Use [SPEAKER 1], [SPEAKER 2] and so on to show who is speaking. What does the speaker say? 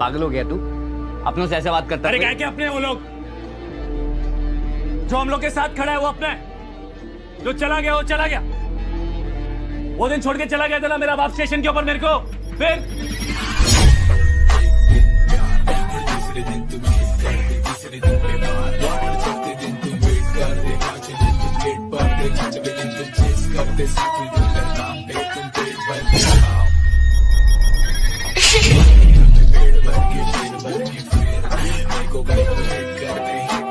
[SPEAKER 1] पागल हो गया तू? अपनों से ऐसे बात करता
[SPEAKER 2] अरे क्या अपने वो लोग। जो हम लोग के साथ खड़ा है वो अपने जो चला गया वो चला गया। वो दिन छोड़ के चला गया था ना मेरा बाप स्टेशन के ऊपर मेरे को। फिर करते साथ got it, got it,